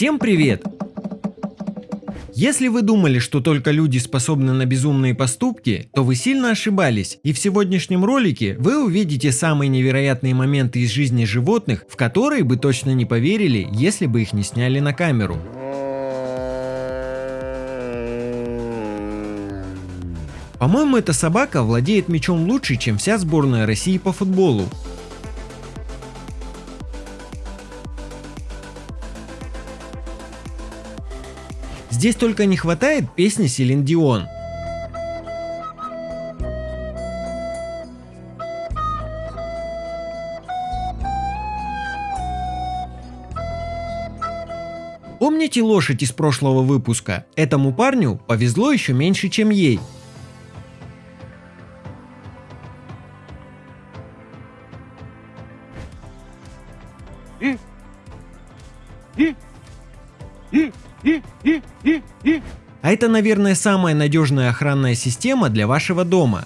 Всем привет! Если вы думали, что только люди способны на безумные поступки, то вы сильно ошибались, и в сегодняшнем ролике вы увидите самые невероятные моменты из жизни животных, в которые бы точно не поверили, если бы их не сняли на камеру. По-моему, эта собака владеет мячом лучше, чем вся сборная России по футболу. Здесь только не хватает песни Селин Дион. Помните лошадь из прошлого выпуска? Этому парню повезло еще меньше, чем ей. Это, наверное, самая надежная охранная система для вашего дома.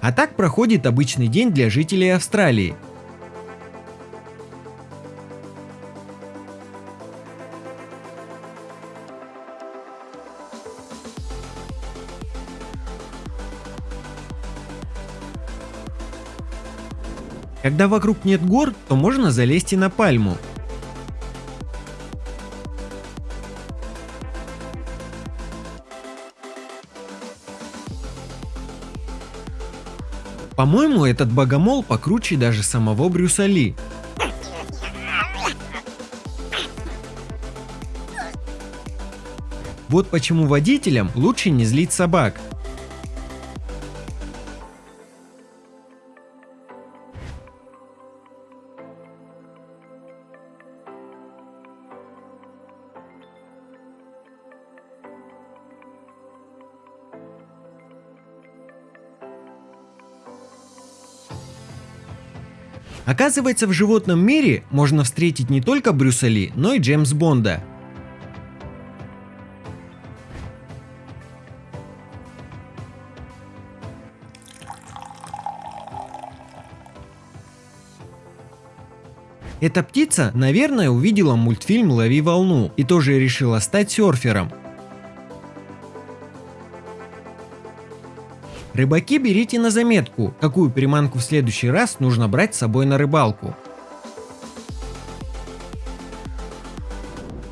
А так проходит обычный день для жителей Австралии. Когда вокруг нет гор, то можно залезть и на пальму. По-моему, этот богомол покруче даже самого Брюса Ли. Вот почему водителям лучше не злить собак. Оказывается, в животном мире можно встретить не только Брюса Ли, но и Джеймс Бонда. Эта птица, наверное, увидела мультфильм «Лови волну» и тоже решила стать серфером. Рыбаки берите на заметку, какую приманку в следующий раз нужно брать с собой на рыбалку.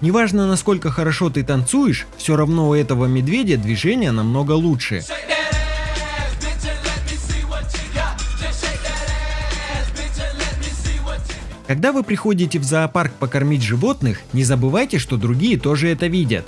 Неважно насколько хорошо ты танцуешь, все равно у этого медведя движение намного лучше. Когда вы приходите в зоопарк покормить животных, не забывайте, что другие тоже это видят.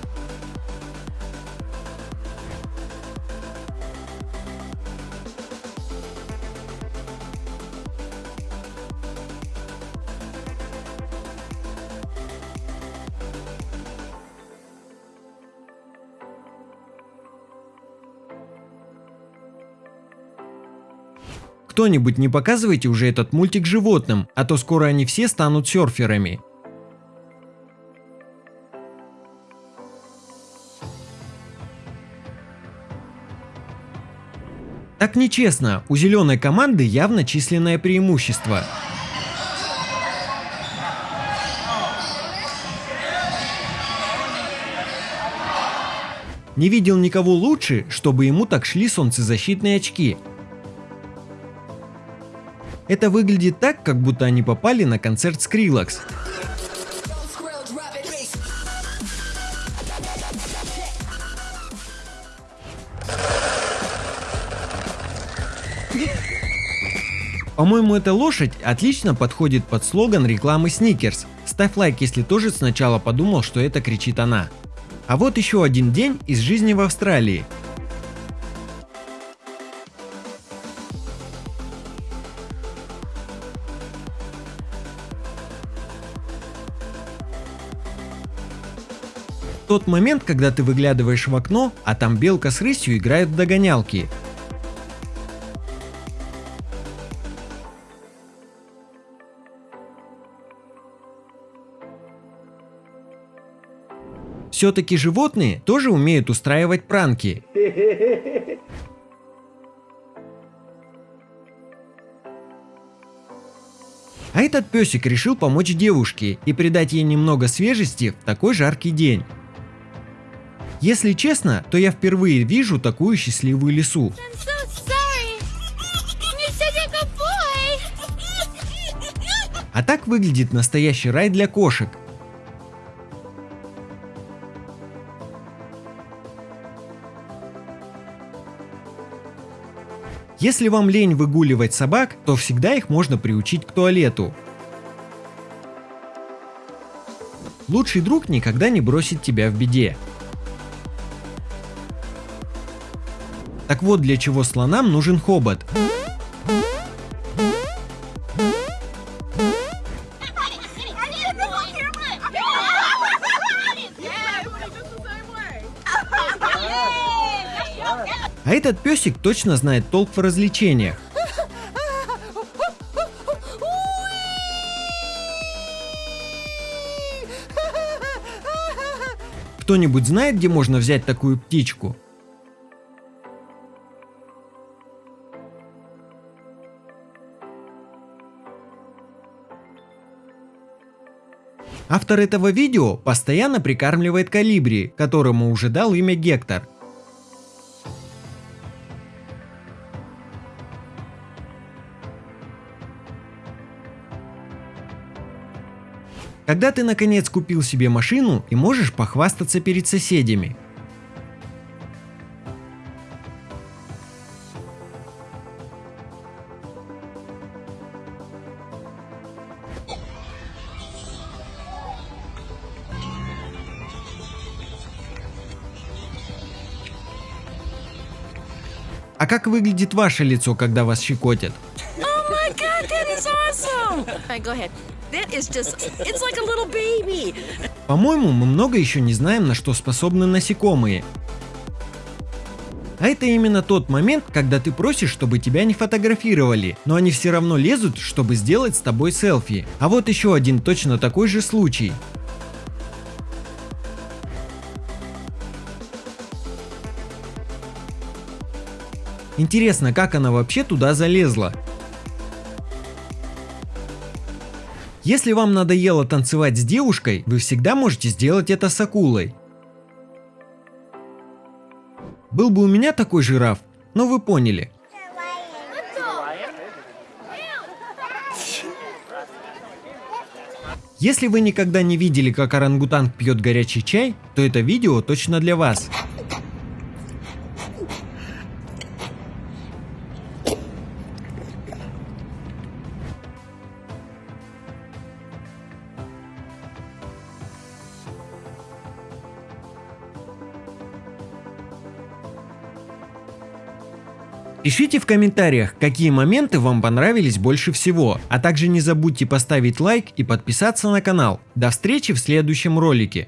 Кто-нибудь не показывайте уже этот мультик животным, а то скоро они все станут серферами. Так нечестно, у зеленой команды явно численное преимущество. Не видел никого лучше, чтобы ему так шли солнцезащитные очки. Это выглядит так, как будто они попали на концерт Skrillex. По-моему, эта лошадь отлично подходит под слоган рекламы Snickers. Ставь лайк, если тоже сначала подумал, что это кричит она. А вот еще один день из жизни в Австралии. Тот момент, когда ты выглядываешь в окно, а там белка с рысью играют в догонялки. Все-таки животные тоже умеют устраивать пранки. А этот песик решил помочь девушке и придать ей немного свежести в такой жаркий день. Если честно, то я впервые вижу такую счастливую лису. А так выглядит настоящий рай для кошек. Если вам лень выгуливать собак, то всегда их можно приучить к туалету. Лучший друг никогда не бросит тебя в беде. Так вот для чего слонам нужен хобот. А этот песик точно знает толк в развлечениях. Кто-нибудь знает, где можно взять такую птичку? Автор этого видео постоянно прикармливает калибри, которому уже дал имя Гектор. Когда ты наконец купил себе машину и можешь похвастаться перед соседями. А как выглядит ваше лицо, когда вас щекотят? Oh. По-моему, мы много еще не знаем, на что способны насекомые. А это именно тот момент, когда ты просишь, чтобы тебя не фотографировали, но они все равно лезут, чтобы сделать с тобой селфи. А вот еще один точно такой же случай. Интересно, как она вообще туда залезла? Если вам надоело танцевать с девушкой, вы всегда можете сделать это с акулой. Был бы у меня такой жираф, но вы поняли. Если вы никогда не видели, как орангутанг пьет горячий чай, то это видео точно для вас. Пишите в комментариях, какие моменты вам понравились больше всего, а также не забудьте поставить лайк и подписаться на канал. До встречи в следующем ролике.